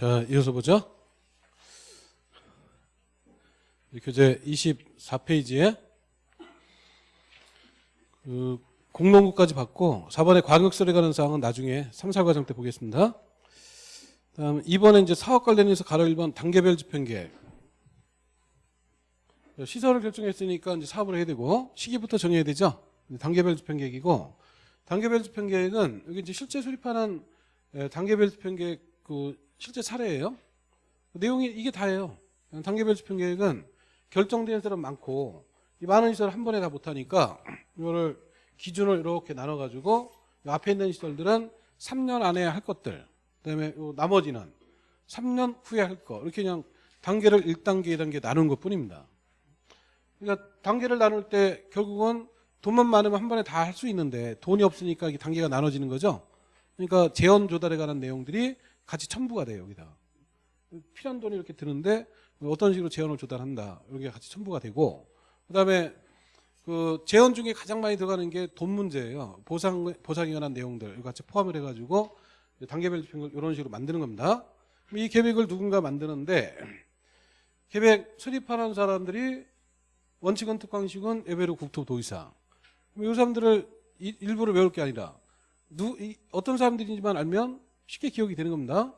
자, 이어서 보죠. 교재 24페이지에 그 공론구까지 받고 4번에 과격설에 관한 사항은 나중에 3, 4과정 때 보겠습니다. 다음 2번에 이제 사업 관련해서 가로 1번 단계별 집행계획. 시설을 결정했으니까 이제 사업을 해야 되고 시기부터 정해야 되죠. 단계별 집행계획이고 단계별 집행계획은 여기 이제 실제 수립하는 에, 단계별 집행계획 그 실제 사례예요. 내용이 이게 다예요. 단계별 집행 계획은 결정된 사람 많고 이 많은 시설 한 번에 다 못하니까 이거를 기준을 이렇게 나눠가지고 앞에 있는 시설들은 3년 안에 할 것들 그다음에 요 나머지는 3년 후에 할 거 이렇게 그냥 단계를 1단계, 2단계 나눈 것 뿐입니다. 그러니까 단계를 나눌 때 결국은 돈만 많으면 한 번에 다 할 수 있는데 돈이 없으니까 이게 단계가 나눠지는 거죠. 그러니까 재원 조달에 관한 내용들이 같이 첨부가 돼요 여기다. 필요한 돈이 이렇게 드는데 어떤 식으로 재원을 조달한다 이게 같이 첨부가 되고 그다음에 그 재원 중에 가장 많이 들어가는 게 돈 문제예요. 보상 보상에 관한 내용들 이거 같이 포함을 해가지고 단계별 집행을 이런 식으로 만드는 겁니다. 이 계획을 누군가 만드는데 계획 수립하는 사람들이 원칙은 특강식은 예배로 국토 도의사 이 사람들을 이- 일부러 외울 게 아니라 누, 이, 어떤 사람들인지만 알면 쉽게 기억이 되는 겁니다.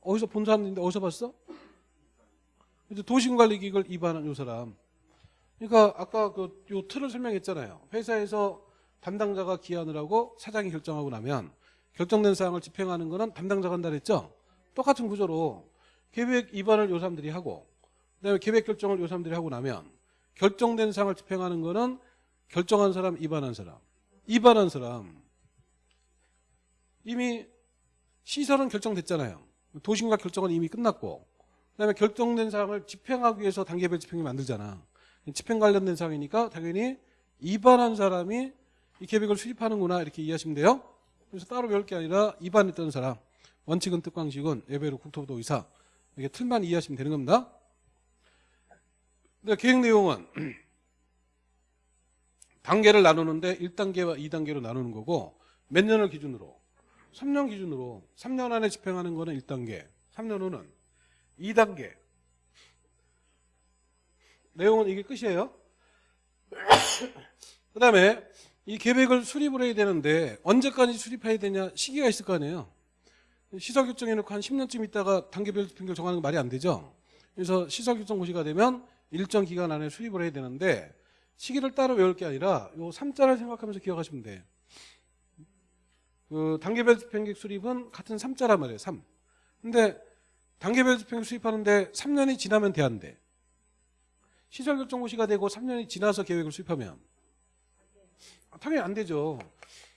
어디서 본 사람인데 어디서 봤어? 도시관리기획을 입안한 요 사람. 그러니까 아까 그 요 틀을 설명했잖아요. 회사에서 담당자가 기한을 하고 사장이 결정하고 나면 결정된 사항을 집행하는 거는 담당자가 한다 그랬죠? 똑같은 구조로 계획 입안을 요 사람들이 하고 그다음에 계획 결정을 요 사람들이 하고 나면 결정된 사항을 집행하는 거는 결정한 사람, 입안한 사람. 입안한 사람. 이미 시설은 결정됐잖아요. 도심과 결정은 이미 끝났고 그다음에 결정된 사항을 집행하기 위해서 단계별 집행을 만들잖아. 집행 관련된 사항이니까 당연히 입안한 사람이 이 계획을 수립하는구나 이렇게 이해하시면 돼요. 그래서 따로 배울 게 아니라 입안했던 사람 원칙은 특광식은 예배로 국토부도 의사 이렇게 틀만 이해하시면 되는 겁니다. 근데 계획 내용은 단계를 나누는데 1단계와 2단계로 나누는 거고 몇 년을 기준으로 3년 기준으로 3년 안에 집행하는 거는 1단계 3년 후는 2단계. 내용은 이게 끝이에요? 그 다음에 이 계획을 수립을 해야 되는데 언제까지 수립해야 되냐 시기가 있을 거 아니에요. 시설 결정해놓고 한 10년쯤 있다가 단계별 집행을 정하는 건 말이 안 되죠? 그래서 시설 결정 고시가 되면 일정 기간 안에 수립을 해야 되는데 시기를 따로 외울 게 아니라 요 3자를 생각하면서 기억하시면 돼. 그 단계별 집행계획 수립은 같은 3자란 말이에요. 3. 근데 단계별 집행 수립하는데 3년이 지나면 돼안 돼 시설 결정 고시가 되고 3년이 지나서 계획을 수립하면 아, 당연히 안 되죠.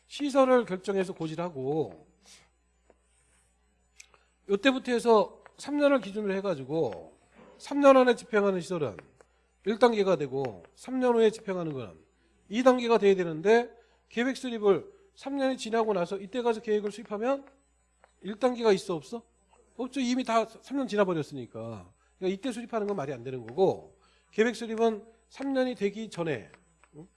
시설을 결정해서 고지를 하고 이때부터 해서 3년을 기준으로 해가지고 3년 안에 집행하는 시설은 1단계가 되고 3년 후에 집행하는 거는 2단계가 돼야 되는데 계획 수립을 3년이 지나고 나서 이때 가서 계획을 수립하면 1단계가 있어 없어? 없죠. 이미 다 3년 지나버렸으니까. 그러니까 이때 수립하는 건 말이 안 되는 거고 계획 수립은 3년이 되기 전에 응?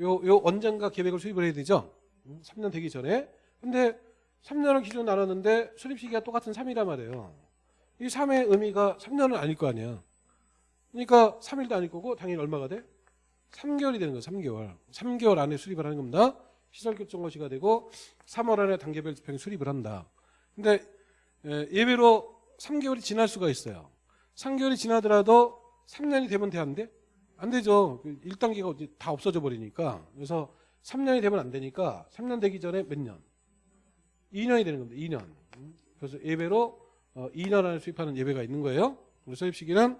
요, 요 언젠가 계획을 수립을 해야 되죠. 응? 3년 되기 전에. 근데 3년을 기준 나눴는데 수립 시기가 똑같은 3이란 말이에요. 이 3의 의미가 3년은 아닐 거 아니야. 그러니까 3일도 아닐 거고 당연히 얼마가 돼? 3개월이 되는 거예요. 3개월. 3개월 안에 수립을 하는 겁니다. 시설 결정 거시가 되고 3월 안에 단계별 집행 수립을 한다. 근데 예, 예외로 3개월이 지날 수가 있어요. 3개월이 지나더라도 3년이 되면 돼안돼? 안 되죠. 1단계가 다 없어져 버리니까. 그래서 3년이 되면 안 되니까 3년 되기 전에 몇 년? 2년이 되는 겁니다. 2년. 그래서 예외로 2년 안에 수립하는 예외가 있는 거예요. 수립 시기는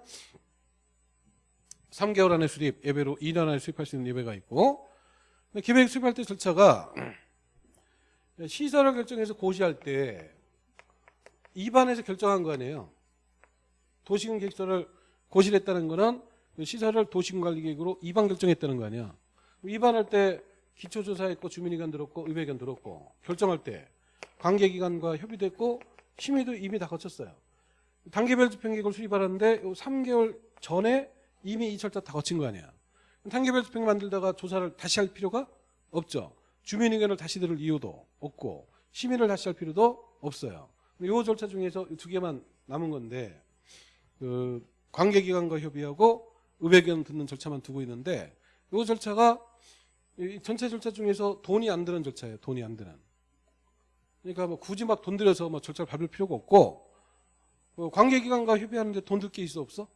3개월 안에 수립, 예배로 2년 안에 수립할 수 있는 예배가 있고 계획 수립할 때 절차가 시설을 결정해서 고시할 때 입안에서 결정한 거 아니에요. 도시군 계획서를 고시를 했다는 거는 그 시설을 도시군관리계획으로 입안 결정했다는 거 아니야. 입안할 때 기초조사했고 주민의견 들었고 의회견 들었고 결정할 때 관계기관과 협의됐고 심의도 이미 다 거쳤어요. 단계별 집행계획을 수립하는데 3개월 전에 이미 이 절차 다 거친 거 아니야. 단계별 집행 만들다가 조사를 다시 할 필요가 없죠. 주민 의견을 다시 들을 이유도 없고 시민을 다시 할 필요도 없어요. 요 절차 중에서 이두 개만 남은 건데 그 관계기관과 협의하고 의회견 듣는 절차만 두고 있는데 요 절차가 이 전체 절차 중에서 돈이 안 드는 절차예요. 돈이 안 드는. 그러니까 뭐 굳이 막 돈 들여서 뭐 절차를 밟을 필요가 없고 어, 관계기관과 협의하는데 돈 들 게 있어 없어?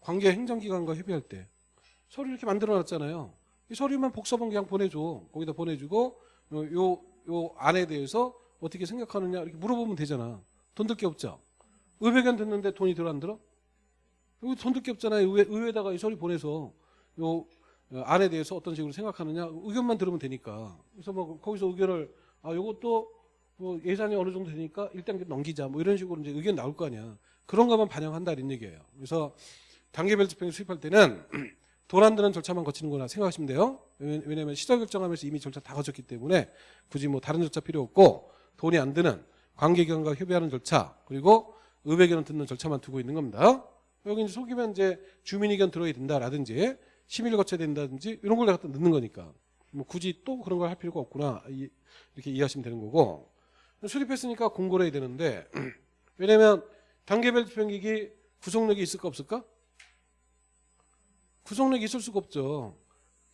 관계 행정기관과 협의할 때 서류 이렇게 만들어 놨잖아요. 이 서류만 복사본 그냥 보내줘. 거기다 보내주고 어, 요, 요 안에 대해서 어떻게 생각하느냐 이렇게 물어보면 되잖아. 돈 들 게 없죠. 의회견 듣는데 돈이 들어 안 들어? 여기 돈 들 게 없잖아요. 의회, 의회에다가 이 서류 보내서 요 어, 안에 대해서 어떤 식으로 생각하느냐 의견만 들으면 되니까. 그래서 뭐 거기서 의견을 아 요것도 뭐 예산이 어느 정도 되니까 일단 넘기자 뭐 이런 식으로 이제 의견 나올 거 아니야. 그런 것만 반영한다 이런 얘기예요. 그래서 단계별 집행을 수립할 때는 돈안 드는 절차만 거치는 거나 생각하시면 돼요. 왜- 왜냐면 시설 결정하면서 이미 절차 다 거쳤기 때문에 굳이 뭐 다른 절차 필요 없고 돈이 안 드는 관계기관과 협의하는 절차 그리고 의회견을 듣는 절차만 두고 있는 겁니다. 여기 이제 속이면 이제 주민의견 들어야 된다라든지 심의를 거쳐야 된다든지 이런 걸 갖다 넣는 거니까 뭐 굳이 또 그런 걸 할 필요가 없구나 이- 이렇게 이해하시면 되는 거고 수립했으니까 공고를 해야 되는데 왜냐면 단계별 집행기기 구속력이 있을까 없을까? 구속력이 있을 수가 없죠.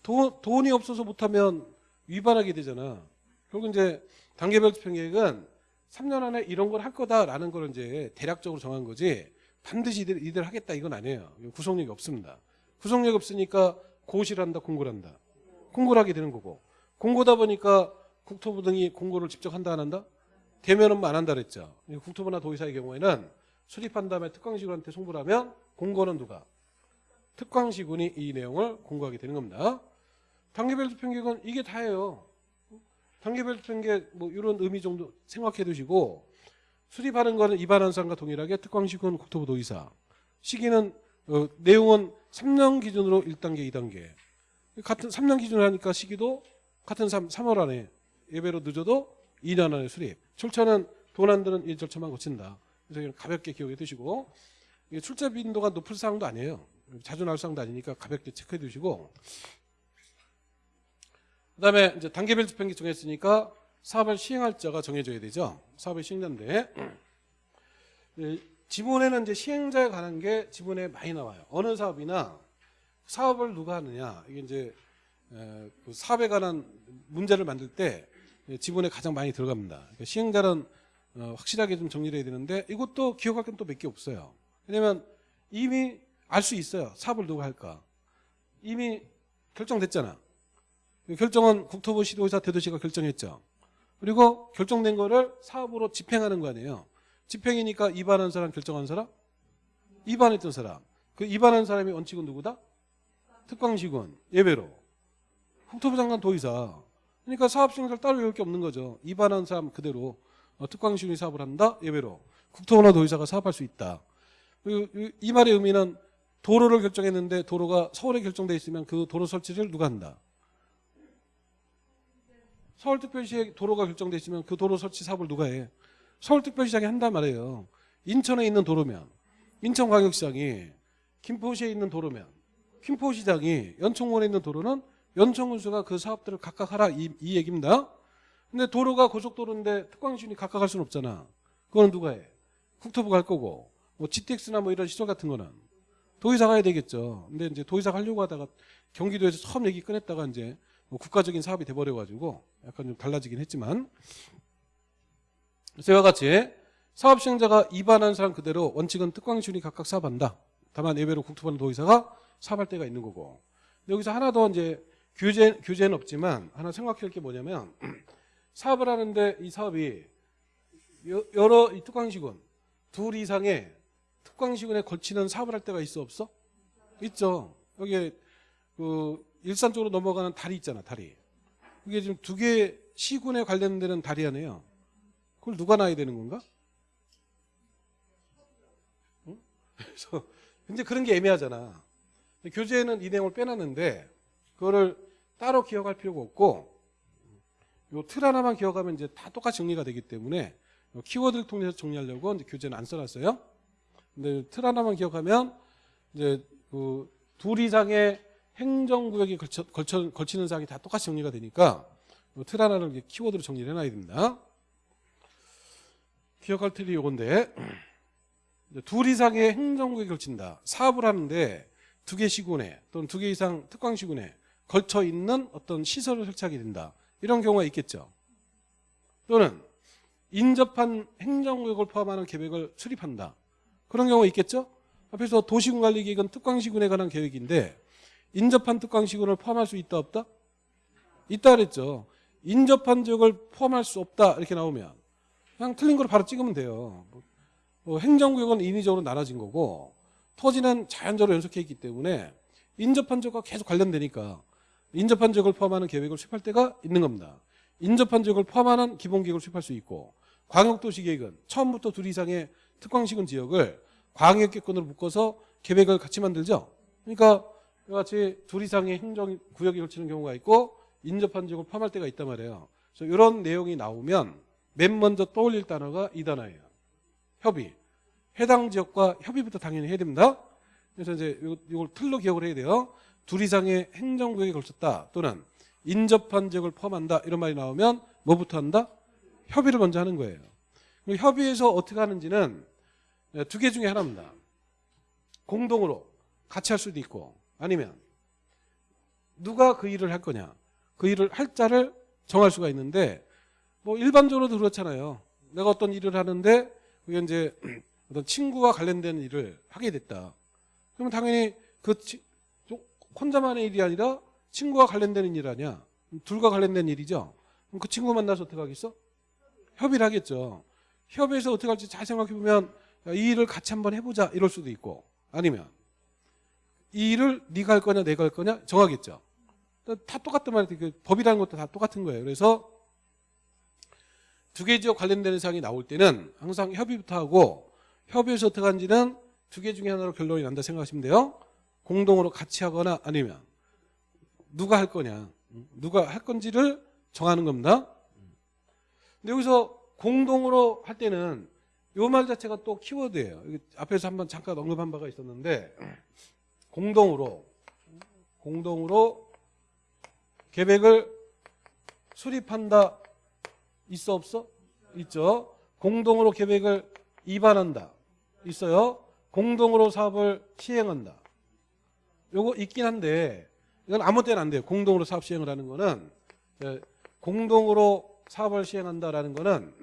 돈, 돈이 없어서 못하면 위반하게 되잖아. 결국 이제 단계별 집행계획은 3년 안에 이런 걸 할 거다라는 걸 이제 대략적으로 정한 거지 반드시 이들, 이들 하겠다 이건 아니에요. 구속력이 없습니다. 구속력이 없으니까 고시를 한다, 공고를 한다. 공고를 하게 되는 거고. 공고다 보니까 국토부 등이 공고를 직접 한다 안 한다? 대면은 안 한다 그랬죠. 국토부나 도의사의 경우에는 수립한 다음에 특광시군한테 송부를 하면 공고는 누가? 특광시군이 이 내용을 공고하게 되는 겁니다. 단계별 집행계획은 이게 다예요. 단계별 집행계획 뭐 이런 의미 정도 생각해 두시고 수립하는 거는 입안한 사람과 동일하게 특광시군 국토부 도의사. 시기는 어, 내용은 3년 기준으로 1단계 2단계. 같은 3년 기준으로 하니까 시기도 같은 3, 3월 안에 예배로 늦어도 2년 안에 수립. 절차는 드는 이 절차만 거친다. 그래서 가볍게 기억해 두시고. 출제 빈도가 높을 사항도 아니에요 자주 나올 사항도 아니니까 가볍게 체크해 두시고 그 다음에 이제 단계별 집행기 정했으니까 사업을 시행할 자가 정해져야 되죠. 사업의 시행자인데 예, 지문에는 이제 시행자에 관한 게 지문에 많이 나와요. 어느 사업이나 사업을 누가 하느냐 이게 이제 에, 그 사업에 관한 문제를 만들 때 예, 지문에 가장 많이 들어갑니다. 그러니까 시행자는 어, 확실하게 좀 정리를 해야 되는데 이것도 기억할 건 또 몇 개 없어요. 왜냐면 이미 알 수 있어요. 사업을 누가 할까. 이미 결정됐잖아. 그 결정은 국토부 시도의사 대도시가 결정했죠. 그리고 결정된 거를 사업으로 집행하는 거 아니에요. 집행이니까 입안한 사람, 결정한 사람? 입안했던 사람. 그 입안한 사람이 원칙은 누구다? 특광시군, 예배로. 국토부 장관 도의사. 그러니까 사업 시행자를 따로 외울 게 없는 거죠. 입안한 사람 그대로 어, 특광시군이 사업을 한다? 예배로. 국토부나 도의사가 사업할 수 있다. 그리고 이- 이 말의 의미는 도로를 결정했는데 도로가 서울에 결정돼 있으면 그 도로 설치를 누가 한다? 서울특별시에 도로가 결정돼 있으면 그 도로 설치 사업을 누가 해? 서울특별시장이 한단 말이에요. 인천에 있는 도로면 인천광역시장이 김포시에 있는 도로면 김포시장이 연천군에 있는 도로는 연천군수가 그 사업들을 각각 하라 이, 이 얘기입니다. 근데 도로가 고속도로인데 특광시군이 각각 할 수는 없잖아. 그거는 누가 해? 국토부가 할 거고 뭐 GTX나 뭐 이런 시설 같은 거는 도의사가 해야 되겠죠. 근데 이제 도의사가 하려고 하다가 경기도에서 처음 얘기 꺼냈다가 이제 뭐 국가적인 사업이 돼버려가지고 약간 좀 달라지긴 했지만 그래서 이와 같이 사업 시행자가 입안한 사람 그대로 원칙은 특광시군이 각각 사업한다. 다만 예외로 국토부나 도의사가 사업할 때가 있는 거고 여기서 하나 더 이제 규제 규제는 없지만 하나 생각할 게 뭐냐면 사업을 하는데 이 사업이 여- 여러 이 특광시군 둘 이상의 특광시군에 걸치는 사업을 할 때가 있어 없어? 있죠. 여기 그 일산 쪽으로 넘어가는 다리 있잖아 다리. 이게 지금 두 개 시군에 관련되는 다리 하네요. 그걸 누가 놔야 되는 건가? 응? 그래서 근데 그런 게 애매하잖아. 교재에는 이 내용을 빼놨는데 그거를 따로 기억할 필요가 없고 요틀 하나만 기억하면 이제 다 똑같이 정리가 되기 때문에 요 키워드를 통해서 정리하려고 이제 교재는 안 써놨어요. 근데 틀 하나만 기억하면 이제 그둘 이상의 행정구역이 걸쳐, 걸쳐, 걸치는 사항이 다 똑같이 정리가 되니까 요틀 하나를 이렇게 키워드로 정리를 해놔야 됩니다. 기억할 틀이 요건데 둘 이상의 행정구에 걸친다. 사업을 하는데 두 개 시군에 또는 두 개 이상 특강 시군에 걸쳐 있는 어떤 시설을 설치하게 된다. 이런 경우가 있겠죠. 또는 인접한 행정구역을 포함하는 계획을 수립한다. 그런 경우가 있겠죠. 앞에서 도시군 관리 계획은 특강시군에 관한 계획인데 인접한 특강시군을 포함할 수 있다 없다? 있다 그랬죠. 인접한 지역을 포함할 수 없다 이렇게 나오면 그냥 틀린 걸 바로 찍으면 돼요. 뭐, 뭐 행정구역은 인위적으로 나눠진 거고 토지는 자연적으로 연속해 있기 때문에 인접한 지역과 계속 관련되니까 인접한 지역을 포함하는 계획을 수립할 때가 있는 겁니다. 인접한 지역을 포함하는 기본 계획을 수립할 수 있고 광역도시 계획은 처음부터 둘 이상의 특광시군 지역을 광역계획권으로 묶어서 계획을 같이 만들죠. 그러니까 같이 둘 이상의 행정구역에 걸치는 경우가 있고 인접한 지역을 포함할 때가 있단 말이에요. 그래서 이런 내용이 나오면 맨 먼저 떠올릴 단어가 이 단어예요. 협의. 해당 지역과 협의부터 당연히 해야 됩니다. 그래서 이제 요- 이걸 틀로 기억을 해야 돼요. 둘 이상의 행정구역에 걸쳤다 또는 인접한 지역을 포함한다 이런 말이 나오면 뭐부터 한다? 협의를 먼저 하는 거예요. 그리고 협의에서 어떻게 하는지는 두 개 중에 하나입니다. 공동으로 같이 할 수도 있고 아니면 누가 그 일을 할 거냐 그 일을 할 자를 정할 수가 있는데 뭐 일반적으로도 그렇잖아요. 내가 어떤 일을 하는데 그게 이제 어떤 친구와 관련된 일을 하게 됐다. 그러면 당연히 그 치- 좀 혼자만의 일이 아니라 친구와 관련되는 일 아니야. 둘과 관련된 일이죠. 그럼 그 친구 만나서 어떻게 하겠어? 협의를 하겠죠. 협의해서 어떻게 할지 잘 생각해 보면 이 일을 같이 한번 해보자 이럴 수도 있고 아니면 이 일을 네가 할 거냐 내가 할 거냐 정하겠죠. 다 똑같단 말이에요. 그 법이라는 것도 다 똑같은 거예요. 그래서 두 개 지역 관련되는 사항이 나올 때는 항상 협의부터 하고 협의해서 어떻게 하는지는 두 개 중에 하나로 결론이 난다 생각하시면 돼요. 공동으로 같이 하거나 아니면 누가 할 거냐 누가 할 건지를 정하는 겁니다. 근데 여기서 공동으로 할 때는 요 말 자체가 또 키워드예요. 앞에서 한번 잠깐 언급한 바가 있었는데 공동으로 공동으로 계획을 수립한다 있어 없어? 있죠. 공동으로 계획을 입안한다 있어요. 공동으로 사업을 시행한다. 요거 있긴 한데 이건 아무 때나 안 돼요. 공동으로 사업 시행을 하는 거는 예, 공동으로 사업을 시행한다라는 거는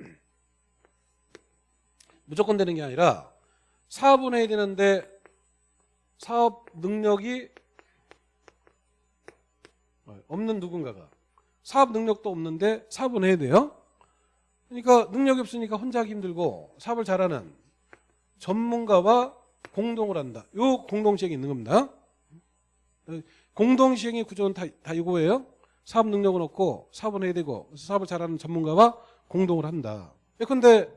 무조건 되는 게 아니라 사업은 해야 되는데 사업 능력이 없는 누군가가 사업 능력도 없는데 사업은 해야 돼요. 그러니까 능력이 없으니까 혼자 하기 힘들고 사업을 잘하는 전문가와 공동을 한다. 요 공동시행이 있는 겁니다. 공동시행의 구조는 다, 다 이거예요. 사업 능력은 없고 사업은 해야 되고 사업을 잘하는 전문가와 공동을 한다. 예컨대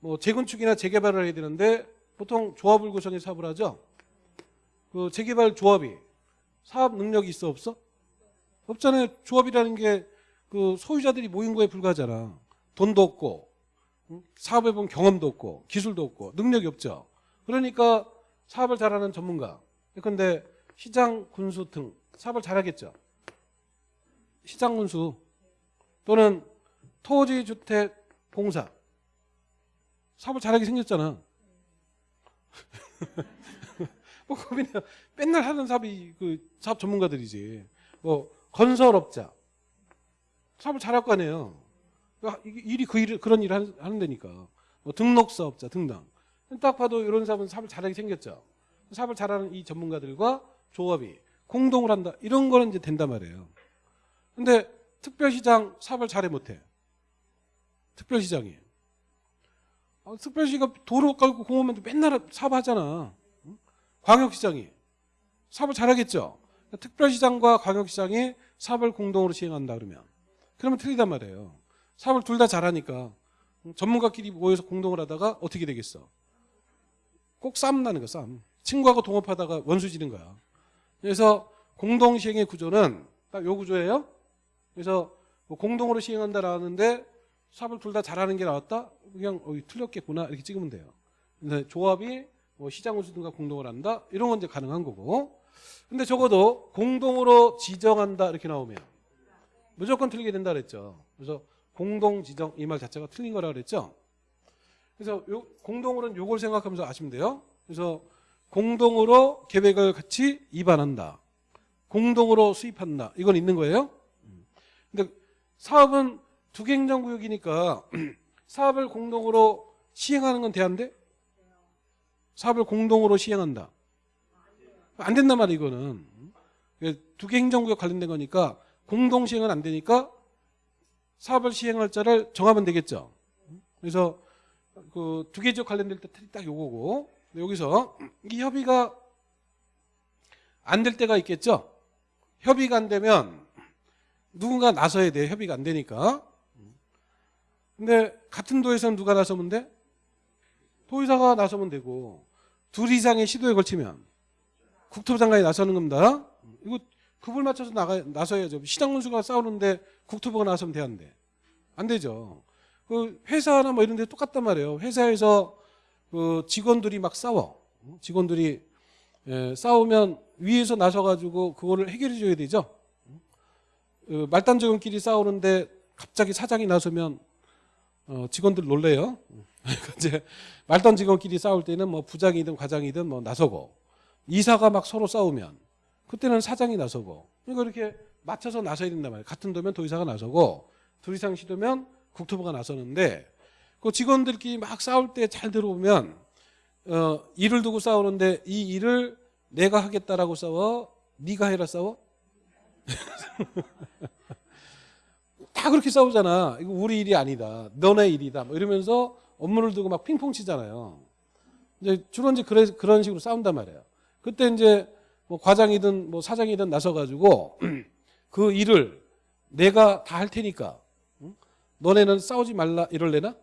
뭐 재건축이나 재개발을 해야 되는데 보통 조합을 구성해 사업을 하죠. 그 재개발 조합이 사업 능력이 있어 없어? 없잖아요. 조합이라는 게 그 소유자들이 모인 거에 불과하잖아. 돈도 없고 응? 사업해 본 경험도 없고 기술도 없고 능력이 없죠. 그러니까 사업을 잘하는 전문가. 그런데 시장 군수 등 사업을 잘하겠죠. 시장 군수 또는 토지 주택 공사 사업을 잘하게 생겼잖아. 뭐 고민해요. 맨날 하는 사업이 그 사업 전문가들이지. 뭐 건설업자 사업을 잘할 거 아니에요. 그러니까 일이 그 일, 그런 일을 하는 데니까. 뭐 등록사업자 등등. 딱 봐도 이런 사업은 사업을 잘하게 생겼죠. 사업을 잘하는 이 전문가들과 조합이 공동을 한다. 이런 거는 이제 된단 말이에요. 근데 특별시장 사업을 잘해 못해. 특별시장이. 아, 특별시가 도로 깔고 공원만 맨날 사업하잖아. 응? 광역시장이 사업을 잘하겠죠. 특별시장과 광역시장이 사업을 공동으로 시행한다 그러면 그러면 틀리단 말이에요. 사업을 둘 다 잘하니까 전문가끼리 모여서 공동을 하다가 어떻게 되겠어? 꼭 싸움 나는 거야 싸움. 친구하고 동업하다가 원수 지는 거야. 그래서 공동 시행의 구조는 딱 요 구조예요. 그래서 뭐 공동으로 시행한다라는데 사업을 둘 다 잘하는 게 나왔다? 그냥 어, 틀렸겠구나 이렇게 찍으면 돼요. 근데 조합이 뭐 시장 운수 등과 공동을 한다 이런 건 이제 가능한 거고. 근데 적어도 공동으로 지정한다 이렇게 나오면 무조건 틀리게 된다 그랬죠. 그래서 공동 지정 이 말 자체가 틀린 거라 그랬죠. 그래서 요, 공동으로는 요걸 생각하면서 아시면 돼요. 그래서 공동으로 계획을 같이 입안한다. 공동으로 수입한다. 이건 있는 거예요. 근데 사업은 두 개 행정구역이니까 사업을 공동으로 시행하는 건 돼안돼? 사업을 공동으로 시행한다. 안 된단 말이야 이거는. 두 개 행정구역 관련된 거니까 공동 시행은 안 되니까 사업을 시행할 자를 정하면 되겠죠. 그래서 그 두 개 지역 관련될 때 틀이 딱 요거고 여기서 이 협의가 안 될 때가 있겠죠. 협의가 안 되면 누군가 나서야 돼. 협의가 안 되니까. 근데 같은 도에서는 누가 나서면 돼? 도의사가 나서면 되고 둘 이상의 시도에 걸치면 국토부 장관이 나서는 겁니다. 이거 급을 맞춰서 나가 나서야죠. 시장 군수가 싸우는데 국토부가 나서면 돼안 돼? 안 되죠. 그 회사나 뭐 이런 데 똑같단 말이에요. 회사에서 그 직원들이 막 싸워. 직원들이 예, 싸우면 위에서 나서가지고 그거를 해결해 줘야 되죠. 그 말단 직원끼리 싸우는데 갑자기 사장이 나서면 어, 직원들 놀래요. 이제 말단 직원끼리 싸울 때는 뭐 부장이든 과장이든 뭐 나서고 이사가 막 서로 싸우면 그때는 사장이 나서고 그러니까 이렇게 맞춰서 나서야 된단 말이에요. 같은 도면 도의사가 나서고 둘 이상 시도면 국토부가 나서는데 그 직원들끼리 막 싸울 때 잘 들어보면 어, 일을 두고 싸우는데 이 일을 내가 하겠다라고 싸워 네가 해라 싸워 다 그렇게 싸우잖아 이거 우리 일이 아니다 너네 일이다 뭐 이러면서 업무를 두고 막 핑퐁 치잖아요 이제 주로 이제 그래, 그런 식으로 싸운단 말이에요 그때 이제 뭐 과장이든 뭐 사장이든 나서가지고 그 일을 내가 다 할 테니까 응? 너네는 싸우지 말라 이럴래나?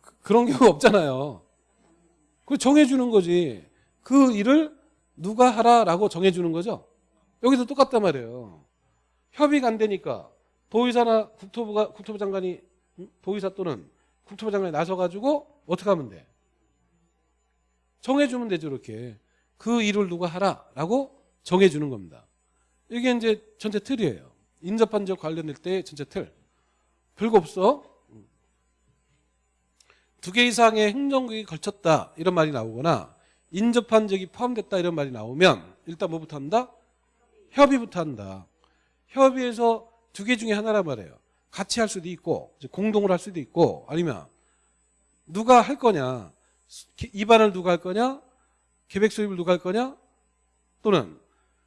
그- 그런 경우 없잖아요. 그 정해주는 거지. 그 일을 누가 하라라고 정해주는 거죠. 여기도 똑같단 말이에요. 협의가 안 되니까 도의사나 국토부가 국토부 장관이 응? 도의사 또는 국토부 장관이 나서 가지고 어떻게 하면 돼? 정해주면 되죠 이렇게. 그 일을 누가 하라라고 정해주는 겁니다. 이게 이제 전체 틀이에요. 인접한 지역 관련될 때 전체 틀. 별거 없어. 두 개 이상의 행정국이 걸쳤다 이런 말이 나오거나 인접한 지역이 포함됐다 이런 말이 나오면 일단 뭐부터 한다? 협의부터 한다. 협의에서 두 개 중에 하나란 말이에요. 같이 할 수도 있고 공동으로 할 수도 있고 아니면 누가 할 거냐 입안을 누가 할 거냐 계획 수립을 누가 할 거냐 또는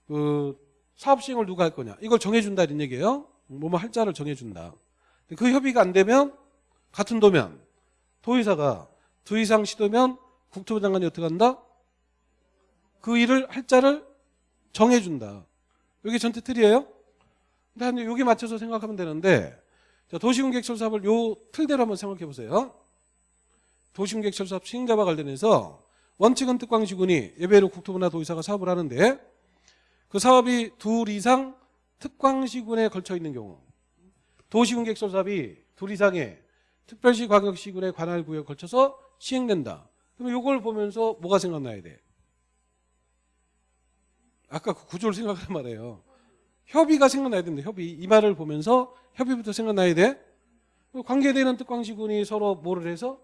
그 사업 시행을 누가 할 거냐 이걸 정해준다 이런 얘기예요. 뭐뭐 할 자를 정해준다. 그 협의가 안 되면 같은 도면 도의사가 두 이상 시도면 국토부 장관이 어떻게 한다? 그 일을 할 자를 정해준다. 이게 전체 틀이에요. 근데 여기 맞춰서 생각하면 되는데 자, 도시공객철 사업을 요 틀대로 한번 생각해 보세요. 도시공객철 사업 시행자와 관련해서 원칙은 특광시군이 예외로 국토부나 도의사가 사업을 하는데 그 사업이 둘 이상 특광시군에 걸쳐 있는 경우 도시공객철 사업이 둘 이상의 특별시 광역시군의 관할 구역에 걸쳐서 시행된다. 그럼 이걸 보면서 뭐가 생각나야 돼? 아까 그 구조를 생각하란 말이에요. 협의가 생각나야 됩니다. 협의. 이 말을 보면서 협의부터 생각나야 돼. 관계되는 특광시군이 서로 뭐를 해서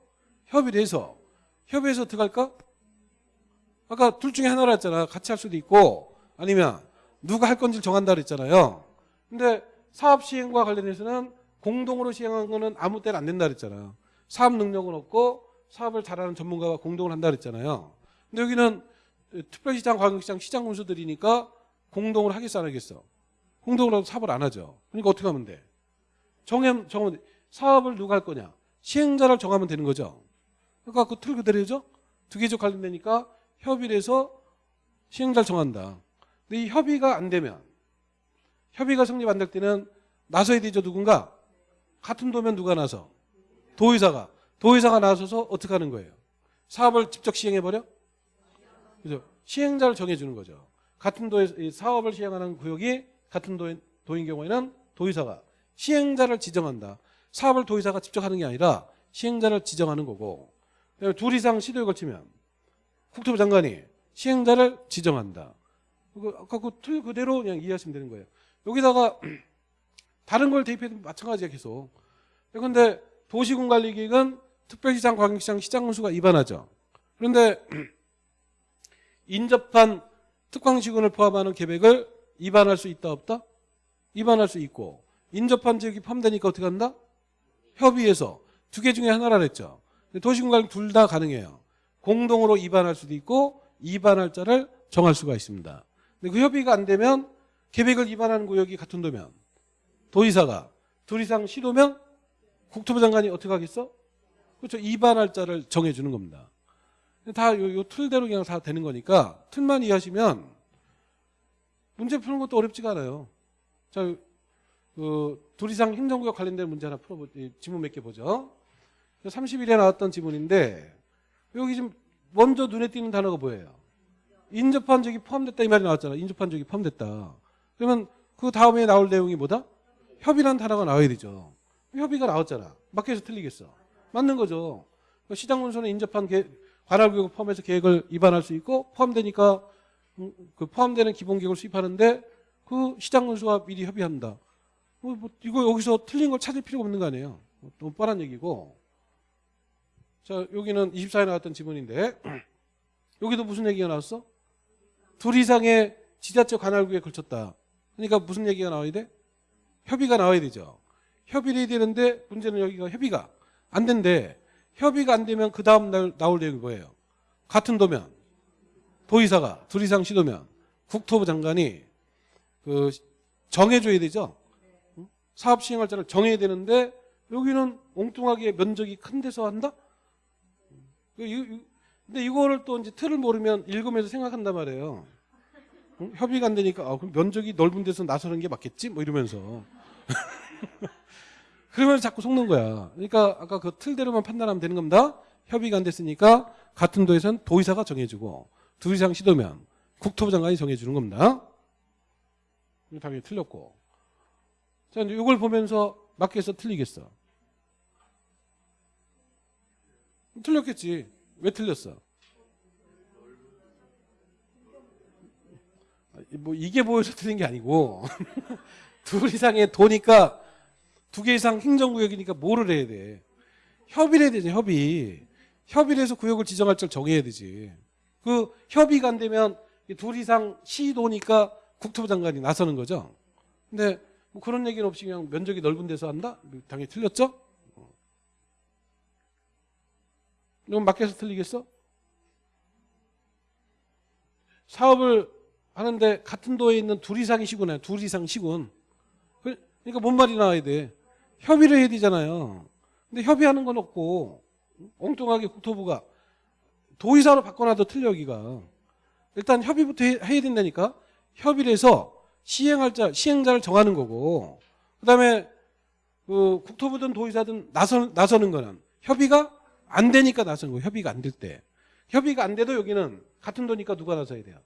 협의를 해서 협의해서 들어갈까? 아까 둘 중에 하나라 했잖아. 같이 할 수도 있고 아니면 누가 할 건지를 정한다 그랬잖아요. 근데 사업 시행과 관련해서는 공동으로 시행한 거는 아무 때나 안 된다 그랬잖아요. 사업 능력은 없고 사업을 잘하는 전문가가 공동을 한다 그랬잖아요. 근데 여기는 특별시장, 광역시장, 시장 군수들이니까 공동을 하겠어 안 하겠어? 공동으로 사업을 안 하죠. 그러니까 어떻게 하면 돼? 정하면 돼. 사업을 누가 할 거냐? 시행자를 정하면 되는 거죠. 그러니까 그 틀 그대로죠? 두 개적 관련되니까 협의를 해서 시행자를 정한다. 근데 이 협의가 안 되면 협의가 성립 안 될 때는 나서야 되죠 누군가 같은 도면 누가 나서 도의사가 도의사가 나서서 어떻게 하는 거예요 사업을 직접 시행해버려 그죠 시행자를 정해주는 거죠 같은 도에 사업을 시행하는 구역이 같은 도인, 도인 경우에는 도의사가 시행자를 지정한다 사업을 도의사가 직접 하는 게 아니라 시행자를 지정하는 거고 둘 이상 시도에 걸치면 국토부 장관이 시행자를 지정한다 그 아까 그 틀 그대로 그냥 이해하시면 되는 거예요. 여기다가 다른 걸 대입해도 마찬가지야 계속. 그런데 도시군관리기획은 특별시장, 광역시장, 시장 군수가 입안하죠. 그런데 인접한 특광시군을 포함하는 계획을 입안할 수 있다 없다? 입안할 수 있고 인접한 지역이 포함되니까 어떻게 한다? 협의해서 두 개 중에 하나라 그랬죠. 도시군관 둘다 가능해요. 공동으로 입안할 수도 있고 입안할 자를 정할 수가 있습니다. 근데 그 협의가 안 되면 계획을 입안하는 구역이 같은 도면 도의사가 둘 이상 시도면 국토부 장관이 어떻게 하겠어? 그렇죠. 입안할 자를 정해주는 겁니다. 다 요, 요 틀대로 그냥 다 되는 거니까 틀만 이해하시면 문제 푸는 것도 어렵지가 않아요. 자, 그, 둘 이상 행정구역 관련된 문제 하나 풀어보, 이 지문 몇 개 보죠. 30일에 나왔던 지문인데, 여기 지금 먼저 눈에 띄는 단어가 뭐예요? 인접한 적이 포함됐다 이 말이 나왔잖아. 인접한 적이 포함됐다. 그러면 그 다음에 나올 내용이 뭐다? 협의란 단어가 나와야 되죠. 협의가 나왔잖아. 맞게해서 틀리겠어. 맞는 거죠. 시장 문서는 인접한 계, 관할구역을 포함해서 계획을 위반할 수 있고 포함되니까 음, 그 포함되는 기본계획을 수립하는데 그 시장 군수와 미리 협의한다. 뭐, 뭐 이거 여기서 틀린 걸 찾을 필요가 없는 거 아니에요. 뭐 너무 뻔한 얘기고. 자 여기는 24에 나왔던 지문인데 여기도 무슨 얘기가 나왔어? 둘 이상의 지자체 관할구에 걸쳤다. 그러니까 무슨 얘기가 나와야 돼? 협의가 나와야 되죠. 협의를 해야 되는데 문제는 여기가 협의가 안 된대. 협의가 안 되면 그 다음 날 나올 내용이 뭐예요? 같은 도면 도의사가 둘 이상 시도면 국토부 장관이 그 정해줘야 되죠. 응? 사업 시행할 자를 정해야 되는데 여기는 엉뚱하게 면적이 큰 데서 한다? 이- 이- 근데 이거를 또 이제 틀을 모르면 읽으면서 생각한단 말이에요. 응? 협의가 안 되니까 아, 그럼 면적이 넓은 데서 나서는 게 맞겠지? 뭐 이러면서. 그러면서 자꾸 속는 거야. 그러니까 아까 그 틀대로만 판단하면 되는 겁니다. 협의가 안 됐으니까 같은 도에선 도의사가 정해주고 둘 이상 시도면 국토부 장관이 정해주는 겁니다. 당연히 틀렸고. 자, 이제 이걸 보면서 맞게 해서 틀리겠어. 틀렸겠지. 왜 틀렸어? 뭐 이게 보여서 틀린 게 아니고 둘 이상의 도니까 두 개 이상 행정구역이니까 뭐를 해야 돼? 협의를 해야 되지 협의. 협의를 해서 구역을 지정할 줄 정해야 되지. 그 협의가 안 되면 이둘 이상 시도니까 국토부 장관이 나서는 거죠. 근데 뭐 그런 얘기는 없이 그냥 면적이 넓은 데서 한다? 당연히 틀렸죠? 어. 이건 맞게서 틀리겠어? 사업을 하는데 같은 도에 있는 둘 이상이 시군이야. 둘 이상 시군. 그- 그러니까 뭔 말이 나와야 돼? 협의를 해야 되잖아요. 근데 협의하는 건 없고 엉뚱하게 국토부가 도의사로 바꿔놔도 틀려 여기가. 일단 협의부터 해- 해야 된다니까. 협의를 해서 시행할 자, 시행자를 정하는 거고 그다음에 그 국토부든 도의사든 나서, 나서는 거는 협의가 안 되니까 나서는 거예요. 협의가 안 될 때. 협의가 안 돼도 여기는 같은 도니까 누가 나서야 돼요?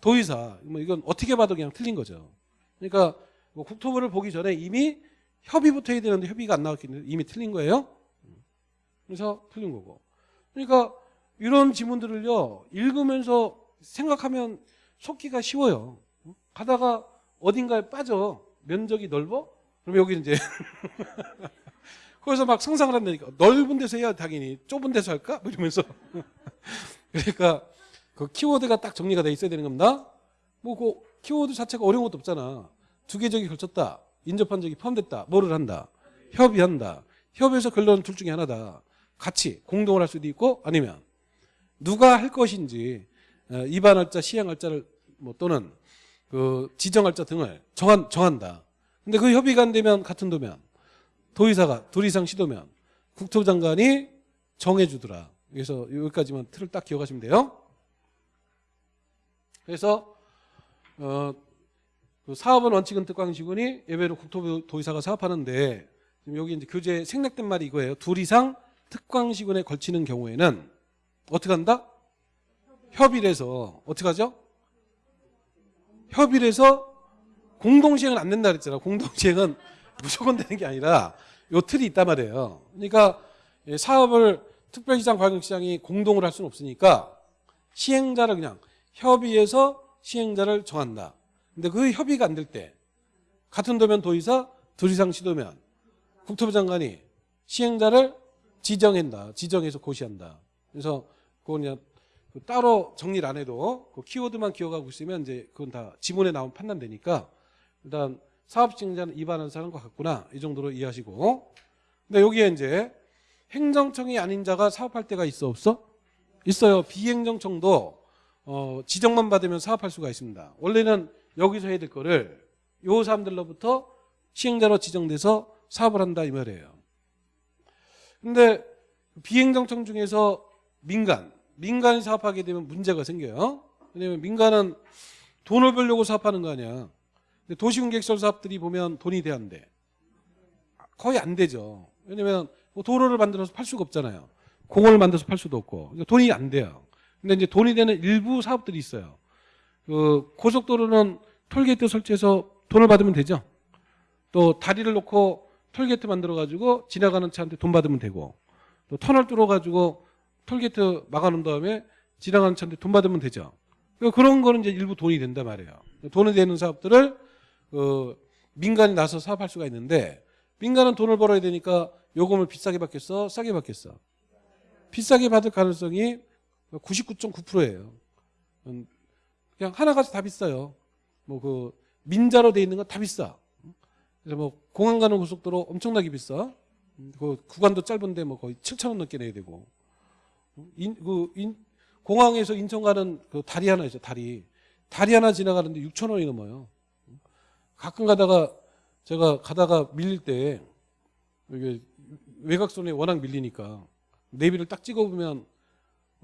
도의사. 뭐 이건 어떻게 봐도 그냥 틀린 거죠. 그러니까 뭐 국토부를 보기 전에 이미 협의부터 해야 되는데 협의가 안 나왔기 때문에 이미 틀린 거예요. 그래서 틀린 거고. 그러니까 이런 지문들을요 읽으면서 생각하면 속기가 쉬워요. 가다가 어딘가에 빠져 면적이 넓어? 그럼 여기 이제 거기서 막 상상을 한다니까 넓은 데서 해야 당연히 좁은 데서 할까? 뭐 이러면서 그러니까 그 키워드가 딱 정리가 돼 있어야 되는 겁니다. 뭐 그 키워드 자체가 어려운 것도 없잖아. 두개 적이 걸쳤다. 인접한 적이 포함됐다. 뭐를 한다. 협의한다. 협의해서 결론은 둘 중에 하나다. 같이 공동을 할 수도 있고 아니면 누가 할 것인지 어, 입안할 자, 시행할 자를 뭐 또는 그 지정할 자 등을 정한, 정한다. 근데 그 협의가 안 되면 같은 도면 도의사가 둘 이상 시도면 국토부 장관이 정해주더라. 그래서 여기까지만 틀을 딱 기억하시면 돼요. 그래서 어, 그 사업은 원칙은 특광시군이 예외로 국토부 도의사가 사업하는데 지금 여기 이제 교재 생략된 말이 이거예요. 둘 이상 특광시군에 걸치는 경우에는 어떻게 한다? 협의를 해서 어떻게 하죠? 협의를 해서 공동시행은 안 된다 그랬잖아. 공동시행은 무조건 되는 게 아니라 요 틀이 있단 말이에요. 그러니까 예, 사업을 특별시장, 광역시장이 공동으로 할 수는 없으니까 시행자를 그냥 협의해서 시행자를 정한다. 근데 그 협의가 안 될 때 같은 도면 도의사, 둘 이상 시도면 국토부 장관이 시행자를 지정한다. 지정해서 고시한다. 그래서 그건 그냥 그 따로 정리를 안 해도 그 키워드만 기억하고 있으면 이제 그건 다 지문에 나오면 판단되니까 일단 사업진행자는 입안한 사람과 같구나 이 정도로 이해하시고 근데 여기에 이제 행정청이 아닌 자가 사업할 때가 있어 없어? 있어요. 비행정청도 어, 지정만 받으면 사업할 수가 있습니다. 원래는 여기서 해야 될 거를 요 사람들로부터 시행자로 지정돼서 사업을 한다 이 말이에요. 근데 비행정청 중에서 민간, 민간이 사업하게 되면 문제가 생겨요. 왜냐면 민간은 돈을 벌려고 사업하는 거 아니야. 근데 도시계획시설 사업들이 보면 돈이 돼야 안 돼. 거의 안 되죠. 왜냐면 뭐 도로를 만들어서 팔 수가 없잖아요. 공원을 만들어서 팔 수도 없고. 그러니까 돈이 안 돼요. 근데 이제 돈이 되는 일부 사업들이 있어요. 그 고속도로는 톨게이트 설치해서 돈을 받으면 되죠. 또 다리를 놓고 톨게이트 만들어 가지고 지나가는 차한테 돈 받으면 되고 또 터널 뚫어 가지고 톨게이트 막아놓은 다음에 지나가는 차한테 돈 받으면 되죠. 그러니까 그런 거는 이제 일부 돈이 된단 말이에요. 돈이 되는 사업들을 그 민간이 나서 사업할 수가 있는데 민간은 돈을 벌어야 되니까 요금을 비싸게 받겠어, 싸게 받겠어. 비싸게 받을 가능성이 99.9%예요. 음, 그냥 하나같이 다 비싸요. 뭐 그 민자로 돼 있는 건 다 비싸. 그래서 뭐 공항 가는 고속도로 엄청나게 비싸. 음, 그 구간도 짧은데 뭐 거의 7천 원 넘게 내야 되고. 인, 그 인, 공항에서 인천 가는 그 다리 하나 있어 다리. 다리 하나 지나가는데 6천 원이 넘어요. 가끔 가다가 제가 가다가 밀릴 때 이게 외곽선에 워낙 밀리니까 내비를 딱 찍어보면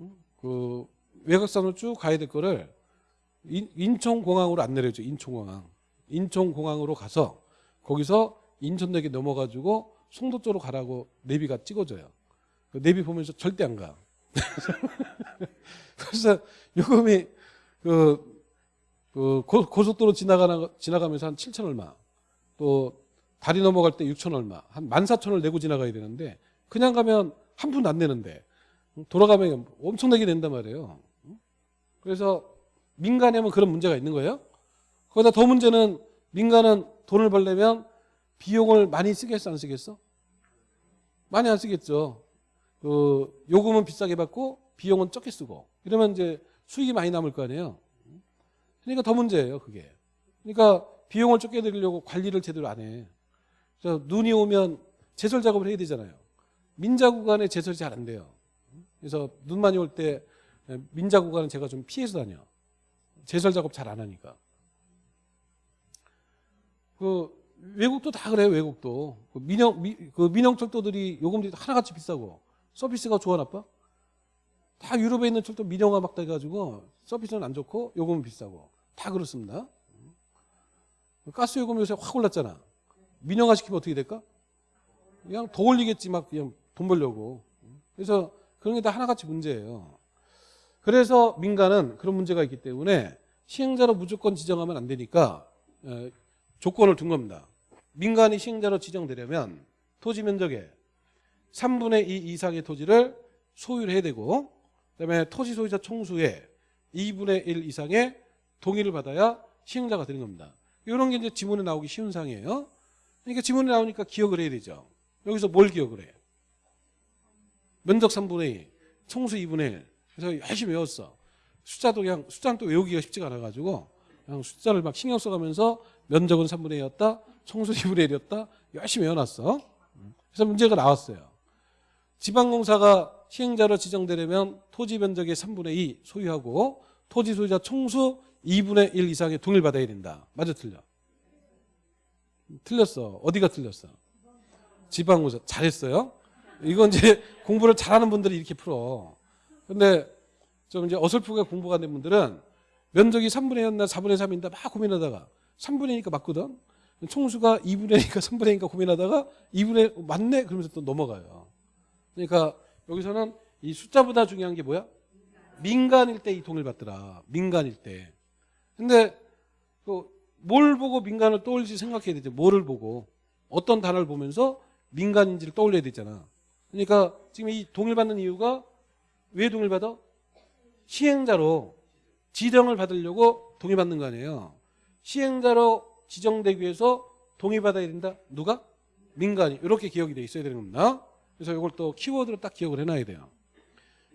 음, 그 외곽선으로 쭉 가야 될 거를 인, 인천공항으로 안 내려줘 인천공항. 인천공항으로 가서 거기서 인천역에 넘어가지고 송도 쪽으로 가라고 내비가 찍어줘요. 그 내비 보면서 절대 안 가. 그래서 요금이 그, 그 고, 고속도로 지나가나, 지나가면서 한 7천 얼마 또 다리 넘어갈 때 6천 얼마 한 14,000을 내고 지나가야 되는데 그냥 가면 한 푼 안 내는데 돌아가면 엄청나게 낸단 말이에요. 그래서 민간에 면 그런 문제가 있는 거예요. 거기다 더 문제는 민간은 돈을 벌려면 비용을 많이 쓰겠어 안 쓰겠어? 많이 안 쓰겠죠. 그 요금은 비싸게 받고 비용은 적게 쓰고 이러면 이제 수익이 많이 남을 거 아니에요. 그러니까 더 문제예요, 그게. 그러니까 비용을 적게 들이려고 관리를 제대로 안 해. 그래서 눈이 오면 제설 작업을 해야 되잖아요. 민자 구간에 제설이 잘 안 돼요. 그래서 눈 많이 올 때 민자 구간은 제가 좀 피해서 다녀. 제설 작업 잘 안 하니까. 그 외국도 다 그래요. 외국도 그 민영 미, 그 민영 철도들이 요금들이 하나같이 비싸고 서비스가 좋아 나빠? 다 유럽에 있는 철도 민영화 막 돼가지고 서비스는 안 좋고 요금은 비싸고 다 그렇습니다. 가스 요금 요새 확 올랐잖아. 민영화 시키면 어떻게 될까? 그냥 더 올리겠지 막 그냥 돈 벌려고. 그래서 그런 게 다 하나같이 문제예요. 그래서 민간은 그런 문제가 있기 때문에 시행자로 무조건 지정하면 안 되니까 에, 조건을 둔 겁니다. 민간이 시행자로 지정되려면 토지 면적의 3분의 2 이상의 토지를 소유를 해야 되고 그다음에 토지 소유자 총수의 2분의 1 이상의 동의를 받아야 시행자가 되는 겁니다. 이런 게 이제 지문에 나오기 쉬운 상이에요. 그러니까 지문에 나오니까 기억을 해야 되죠. 여기서 뭘 기억을 해? 면적 3분의 2, 총수 2분의 1. 그래서 열심히 외웠어. 숫자도 그냥 숫자는 또 외우기가 쉽지가 않아가지고 그냥 숫자를 막 신경 써가면서 면적은 3분의 2였다, 총수 2분의 1이었다 열심히 외워놨어. 그래서 문제가 나왔어요. 지방공사가 시행자로 지정되려면 토지 면적의 3분의 2 소유하고 토지 소유자 총수 2분의 1 이상의 동의를 받아야 된다. 맞아 틀려? 틀렸어. 어디가 틀렸어? 지방공사 잘했어요. 이건 이제 공부를 잘하는 분들이 이렇게 풀어. 근데 좀 이제 어설프게 공부가 안된 분들은 면적이 3분의 1이었나 4분의 3인가 막 고민하다가 3분의 1이니까 맞거든. 총수가 2분의 1이니까 3분의 1이니까 고민하다가 2분의 1 맞네 그러면서 또 넘어가요. 그러니까 여기서는 이 숫자보다 중요한 게 뭐야? 민간일 때이 돈을 받더라. 민간일 때. 근데 뭘 보고 민간을 떠올릴지 생각해야 되죠. 뭐를 보고 어떤 단어를 보면서 민간인지를 떠올려야 되잖아. 그러니까 지금 이 동일받는 이유가 왜 동일받아? 시행자로 지정을 받으려고 동의받는 거 아니에요. 시행자로 지정되기 위해서 동의받아야 된다. 누가? 민간이. 이렇게 기억이 돼 있어야 되는 겁니다. 그래서 이걸 또 키워드로 딱 기억을 해놔야 돼요.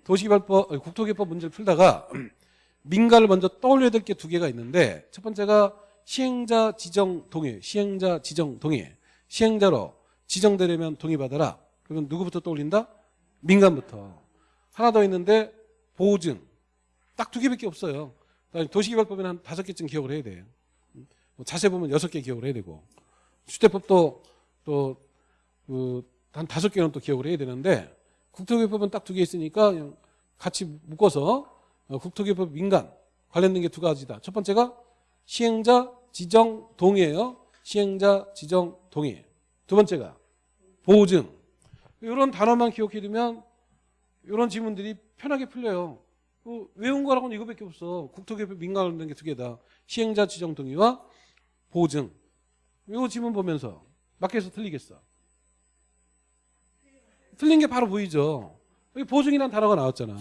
도시개발법, 국토개법 문제를 풀다가 민가를 먼저 떠올려야 될 게 두 개가 있는데 첫 번째가 시행자 지정 동의, 시행자 지정 동의, 시행자로 지정되려면 동의받아라. 그러면 누구부터 떠올린다? 민간부터. 하나 더 있는데 보증. 딱 두 개밖에 없어요. 도시개발법에는 한 다섯 개쯤 기억을 해야 돼요. 뭐 자세 보면 여섯 개 기억을 해야 되고 주택법도 또한 다섯 개는 또 기억을 해야 되는데 국토개법은 딱 두 개 있으니까 같이 묶어서 어, 국토개법 민간 관련된 게 두 가지다. 첫 번째가 시행자 지정 동의예요. 시행자 지정 동의. 두 번째가 보증. 이런 단어만 기억해두면 이런 지문들이 편하게 풀려요. 어, 외운 거라고는 이거밖에 없어. 국토개법 민간 관련된 게두 개다. 시행자 지정 동의와 보증. 이거 지문 보면서 맞게서 틀리겠어. 틀린 게 바로 보이죠. 여기 보증이라는 단어가 나왔잖아.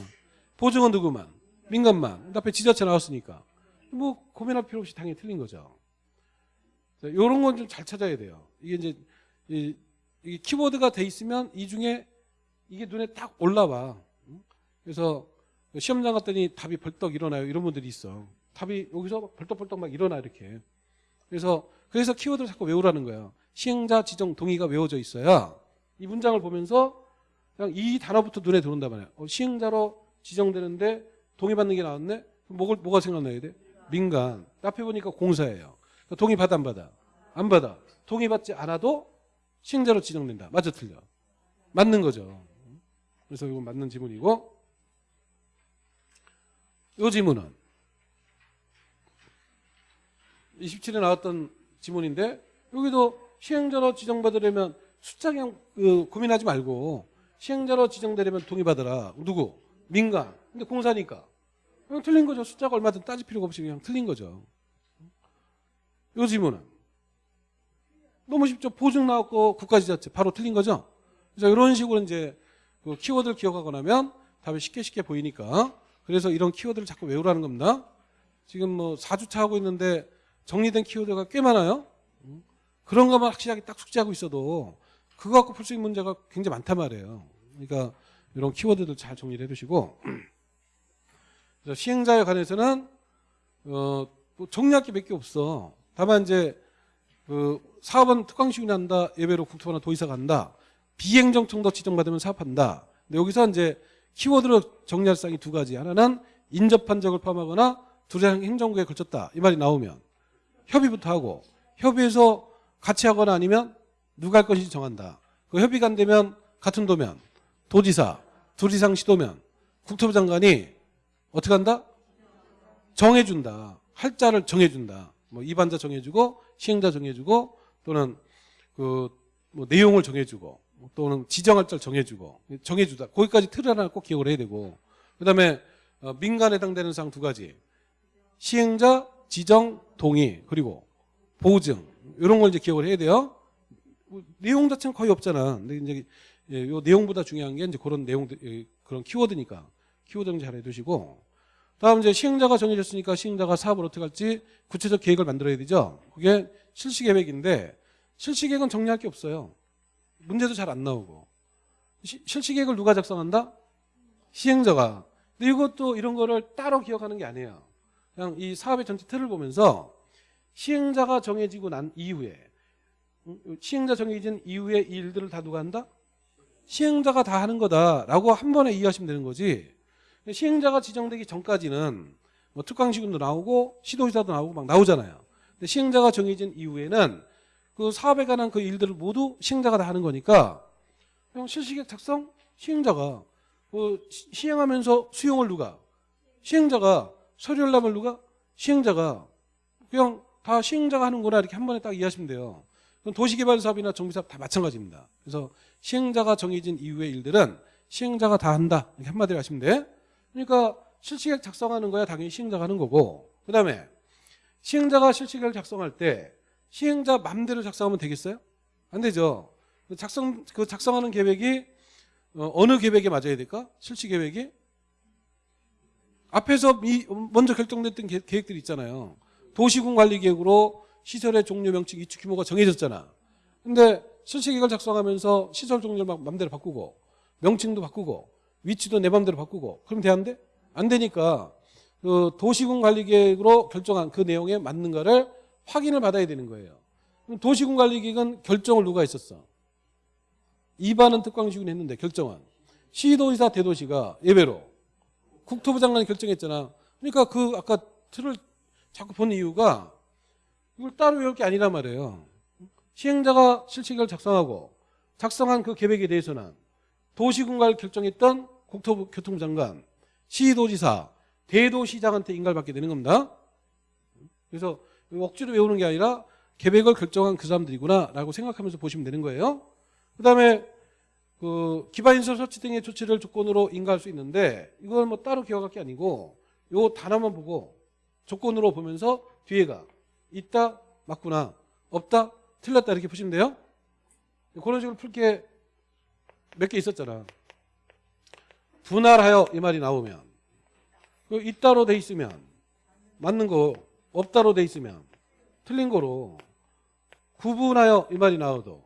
보증은 누구만? 민간만. 그 앞에 지자체 나왔으니까. 뭐 고민할 필요 없이 당연히 틀린 거죠. 이런 건 좀 잘 찾아야 돼요. 이게 이제 이, 이 키워드가 돼 있으면 이 중에 이게 눈에 딱 올라와. 그래서 시험장 갔더니 답이 벌떡 일어나요. 이런 분들이 있어. 답이 여기서 벌떡벌떡 막 일어나 이렇게. 그래서 그래서 키워드를 자꾸 외우라는 거예요. 시행자 지정 동의가 외워져 있어야 이 문장을 보면서 그냥 이 단어부터 눈에 들어온단 말이야. 어, 시행자로 지정되는데 동의받는 게 나왔네? 뭐가, 뭐가 생각나야 돼? 민간. 앞에 보니까 공사예요. 그러니까 동의 받아 안 받아? 안 받아. 동의받지 않아도 시행자로 지정된다. 맞아 틀려? 맞는 거죠. 그래서 이건 맞는 지문이고 이 지문은 27에 나왔던 지문인데 여기도 시행자로 지정받으려면 숫자 그냥 그 고민하지 말고 시행자로 지정되려면 동의받으라. 누구? 민간. 근데 공사니까. 그냥 틀린 거죠. 숫자가 얼마든 따질 필요가 없이 그냥 틀린 거죠. 요 지문은 너무 쉽죠. 보증 나왔고 국가지자체 바로 틀린 거죠. 그래서 이런 식으로 이제 그 키워드를 기억하고 나면 답이 쉽게 쉽게 보이니까 그래서 이런 키워드를 자꾸 외우라는 겁니다. 지금 뭐 4주차 하고 있는데 정리된 키워드가 꽤 많아요. 그런 것만 확실하게 딱 숙지하고 있어도 그거 갖고 풀 수 있는 문제가 굉장히 많단 말이에요. 그러니까 이런 키워드들 잘 정리를 해두시고 그래서 시행자에 관해서는 어, 뭐 정리할 게 몇 개 없어. 다만 이제 그 사업은 특강식이 난다. 예외로 국토부나 도의사 간다. 비행정청도 지정받으면 사업한다. 근데 여기서 이제 키워드로 정리할 사항이 두 가지. 하나는 인접한 적을 포함하거나 두량 행정구에 걸쳤다. 이 말이 나오면 협의부터 하고 협의해서 같이 하거나 아니면 누가 할 것인지 정한다. 그 협의가 안 되면 같은 도면 도지사 둘 이상 시도면 국토부 장관이 어떻게 한다? 정해준다. 할자를 정해준다. 뭐 입안자 정해주고 시행자 정해주고 또는 그 뭐 내용을 정해주고 또는 지정할자를 정해주고 정해주다. 거기까지 틀을 하나 꼭 기억을 해야 되고 그 다음에 어, 민간에 해당되는 사항 두 가지 시행자 지정 동의 그리고 보증 이런 걸 이제 기억을 해야 돼요. 뭐 내용 자체는 거의 없잖아. 근데 이제 예, 요 내용보다 중요한 게 이제 그런 내용들 예, 그런 키워드니까 키워드 좀잘 해두시고 다음 이제 시행자가 정해졌으니까 시행자가 사업을 어떻게 할지 구체적 계획을 만들어야 되죠. 그게 실시 계획인데 실시 계획은 정리할 게 없어요. 문제도 잘 안 나오고 시- 실시 계획을 누가 작성한다? 시행자가. 근데 이것도 이런 거를 따로 기억하는 게 아니에요. 그냥 이 사업의 전체 틀을 보면서 시행자가 정해지고 난 이후에 음, 시행자 정해진 이후에 이 일들을 다 누가 한다? 시행자가 다 하는 거다라고 한 번에 이해하시면 되는 거지. 시행자가 지정되기 전까지는 뭐 특강시군도 나오고 시도의사도 나오고 막 나오잖아요. 근데 시행자가 정해진 이후에는 그 사업에 관한 그 일들을 모두 시행자가 다 하는 거니까 그냥 실시계획 작성 시행자가 그 시- 시행하면서 수용을 누가 시행자가 서류 열람을 누가 시행자가 그냥 다 시행자가 하는구나 이렇게 한 번에 딱 이해하시면 돼요. 그럼 도시개발 사업이나 정비 사업 다 마찬가지입니다. 그래서 시행자가 정해진 이후의 일들은 시행자가 다 한다 이렇게 한마디로 하시면 돼. 그러니까 실시계획 작성하는 거야 당연히 시행자가 하는 거고 그 다음에 시행자가 실시계획을 작성할 때 시행자 맘대로 작성하면 되겠어요? 안 되죠. 그 작성 그 작성하는 계획이 어, 느 계획에 맞아야 될까? 실시 계획이 앞에서 이 먼저 결정됐던 계, 계획들이 있잖아요. 도시군 관리 계획으로 시설의 종류 명칭 이축 규모가 정해졌잖아. 근데 실시 계획을 작성하면서 시설 종류를 막 맘대로 바꾸고 명칭도 바꾸고 위치도 내 맘대로 바꾸고 그럼 되는데 안 되니까 그 도시군 관리 계획으로 결정한 그 내용에 맞는가를 확인을 받아야 되는 거예요. 그럼 도시군 관리 계획은 결정을 누가 했었어? 이반은 특광시군 했는데 결정한 시도지사 대도시가 예외로 국토부 장관이 결정했잖아. 그러니까 그 아까 틀을 자꾸 본 이유가 이걸 따로 외울 게 아니란 말이에요. 시행자가 실칙을 작성하고 작성한 그 계획에 대해서는 도시군가를 결정했던 국토부 교통부 장관, 시도지사, 대도시장한테 인가를 받게 되는 겁니다. 그래서 억지로 외우는 게 아니라 계획을 결정한 그 사람들이구나라고 생각하면서 보시면 되는 거예요. 그다음에 그 기반인설 설치 등의 조치를 조건으로 인가할 수 있는데 이건 뭐 따로 기억할 게 아니고 요 단어만 보고 조건으로 보면서 뒤에가 있다 맞구나 없다 틀렸다 이렇게 보시면 돼요. 그런 식으로 풀게 몇 개 있었잖아. 분할하여 이 말이 나오면 그 있다로 돼 있으면 맞는 거 없다로 돼 있으면 틀린 거로 구분하여 이 말이 나와도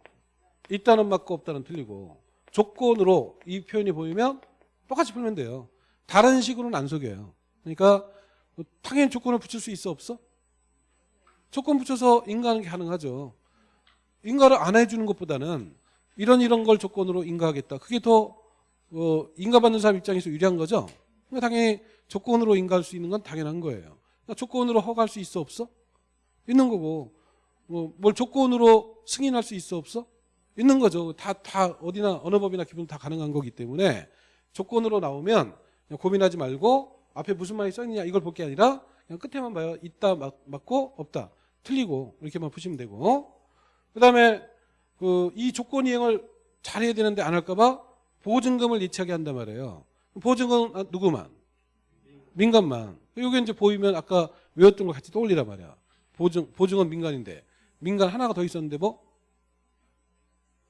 있다는 맞고 없다는 틀리고 조건으로 이 표현이 보이면 똑같이 풀면 돼요. 다른 식으로는 안 속여요. 그러니까 당연히 조건을 붙일 수 있어 없어? 조건 붙여서 인가하는 게 가능하죠. 인가를 안 해주는 것보다는 이런 이런 걸 조건으로 인가하겠다. 그게 더 어, 인가받는 사람 입장에서 유리한 거죠. 그러니까 당연히 조건으로 인가할 수 있는 건 당연한 거예요. 조건으로 허가할 수 있어 없어? 있는 거고 뭐, 뭘 조건으로 승인할 수 있어 없어? 있는 거죠. 다, 다 어디나 어느 법이나 기본 다 가능한 거기 때문에 조건으로 나오면 고민하지 말고 앞에 무슨 말이 써있느냐 이걸 볼 게 아니라 그냥 끝에만 봐요. 있다 맞, 맞고 없다 틀리고 이렇게만 보시면 되고 그 다음에 그 이 조건 이행을 잘해야 되는데 안 할까봐 보증금을 예치하게 한단 말이에요. 보증금 은 누구만? 민간만. 여기 이제 보이면 아까 외웠던 거 같이 떠올리란 말이야. 보증 보증은 민간인데 민간 하나가 더 있었는데 뭐?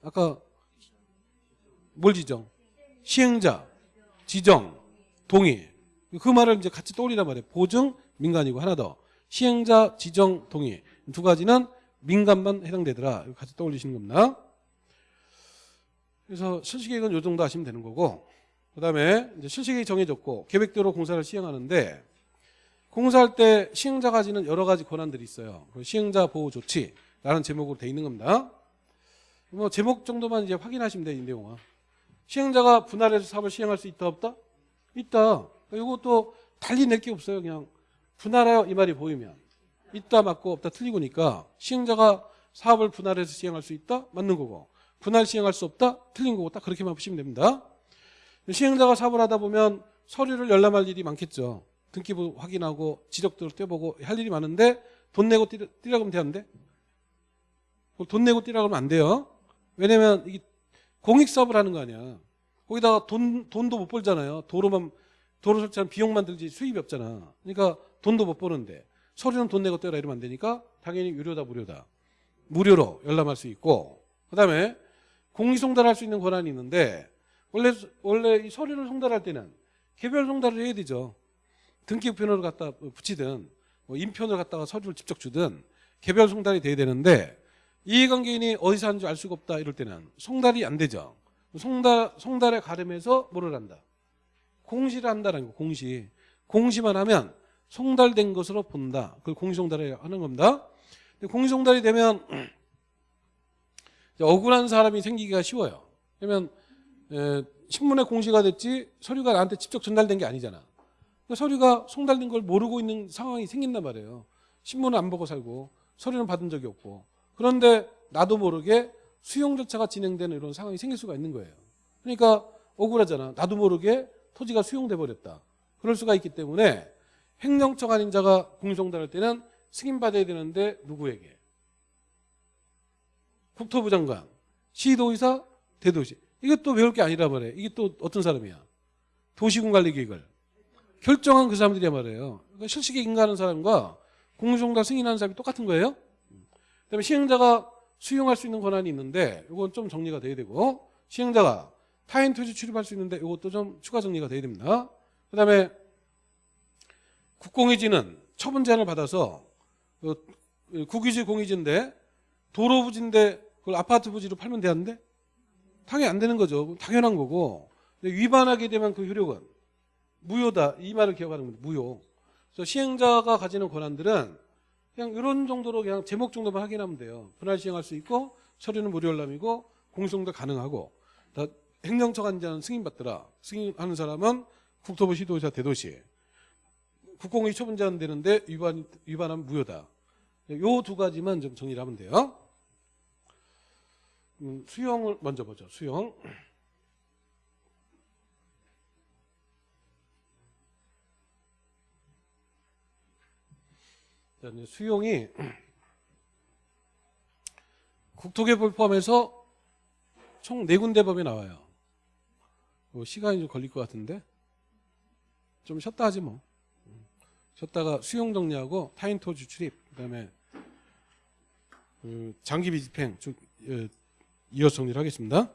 아까 뭘 지정? 시행자, 지정, 동의. 그 말을 이제 같이 떠올리란 말이에요. 보증, 민간이고 하나 더. 시행자, 지정, 동의. 두 가지는 민간만 해당되더라. 같이 떠올리시는 겁니다. 그래서 실시계획은 요 정도 하시면 되는 거고 그 다음에 실시계획이 정해졌고 계획대로 공사를 시행하는데 공사할 때 시행자 가 지는 여러 가지 권한들이 있어요. 그 시행자 보호 조치라는 제목으로 돼 있는 겁니다. 뭐 제목 정도만 이제 확인하시면 돼요, 이 내용은. 시행자가 분할해서 사업을 시행할 수 있다 없다? 있다. 이것도 달리 낼 게 없어요. 그냥 분할하여 이 말이 보이면 있다 맞고 없다 틀리고니까 시행자가 사업을 분할해서 시행할 수 있다 맞는 거고 분할 시행할 수 없다 틀린 거고 딱 그렇게만 보시면 됩니다. 시행자가 사업을 하다 보면 서류를 열람할 일이 많겠죠. 등기부 확인하고 지적도를 떼보고 할 일이 많은데 돈 내고 뛰라, 뛰라 그러면 되는데 돈 내고 뛰라 그러면 안 돼요. 왜냐면 이게 공익 사업을 하는 거 아니야. 거기다가 돈 돈도 못 벌잖아요. 도로만 도로 설치하는 비용만 들지 수입이 없잖아. 그러니까 돈도 못 버는데 서류는 돈 내고 떼라 이러면 안 되니까 당연히 유료다 무료다. 무료로 열람할 수 있고 그다음에 공리 송달할 수 있는 권한이 있는데 원래 원래 이 서류를 송달할 때는 개별 송달을 해야 되죠. 등기부편으로 갖다 붙이든 뭐 인편을 갖다가 서류를 직접 주든 개별 송달이 돼야 되는데 이해관계인이 어디서 하는지 알 수가 없다 이럴 때는 송달이 안 되죠. 송달 송달에 가름해서 뭐를 한다. 공시를 한다는 거 공시. 공시만 하면 송달된 것으로 본다. 그걸 공시송달을 하는 겁니다. 공시송달이 되면 억울한 사람이 생기기가 쉬워요. 그러면 에, 신문에 공시가 됐지 서류가 나한테 직접 전달된 게 아니잖아. 그러니까 서류가 송달된 걸 모르고 있는 상황이 생긴단 말이에요. 신문을 안 보고 살고 서류는 받은 적이 없고 그런데 나도 모르게 수용 절차가 진행되는 이런 상황이 생길 수가 있는 거예요. 그러니까 억울하잖아. 나도 모르게 토지가 수용돼 버렸다. 그럴 수가 있기 때문에 행정처 관인 자가 공시송달할 때는 승인받아야 되는데 누구에게? 국토부 장관, 시도의사, 대도시. 또 외울 게 아니라 말이에요. 이게 또 어떤 사람이야? 도시군 관리 계획을 결정한 그 사람들이야 말이에요. 그러니까 실시계 인가하는 사람과 공시송달 승인하는 사람이 똑같은 거예요. 그다음에 시행자가 수용할 수 있는 권한이 있는데 이건 좀 정리가 돼야 되고 시행자가 타인 토지 출입할 수 있는데 이것도 좀 추가 정리가 돼야 됩니다. 그다음에 국공유지는 처분 제한을 받아서 어, 국유지 공유지인데 도로 부지인데 그걸 아파트 부지로 팔면 되는데 당연히 안 되는 거죠. 당연한 거고 위반하게 되면 그 효력은 무효다. 이 말을 기억하는 겁니다. 무효. 그래서 시행자가 가지는 권한들은 그냥 이런 정도로 그냥 제목 정도만 확인하면 돼요. 분할 시행할 수 있고 처리는 무료 열람이고 공소도 가능하고 다 행정처 관자는 승인받더라. 승인하는 사람은 국토부 시도의사 대도시. 국공의 처분자는 되는데 위반 위반하면 무효다. 요 두 가지만 좀 정리를 하면 돼요. 음, 수용을 먼저 보죠. 수용. 자, 이제 수용이 국토개발 포함해서 총 네 군데 법이 나와요. 뭐 시간이 좀 걸릴 것 같은데 좀 쉬었다 하지 뭐. 쉬었다가 수용 정리하고 타인 토지 출입 그다음에 그 장기 비집행 쭉 예, 이어서 정리를 하겠습니다.